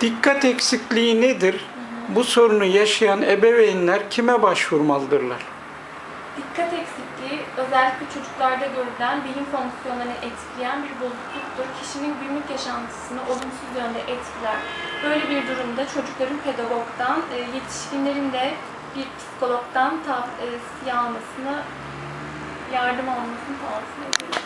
Dikkat eksikliği nedir? Bu sorunu yaşayan ebeveynler kime başvurmalıdırlar? Dikkat eksikliği özellikle çocuklarda görülen bilim fonksiyonlarını etkileyen bir bozukluktur. Kişinin günlük yaşantısını olumsuz yönde etkiler. Böyle bir durumda çocukların pedagogdan, e, yetişkinlerin de bir psikologdan tavsiye e, almasını, yardım almasını tavsiye ederim.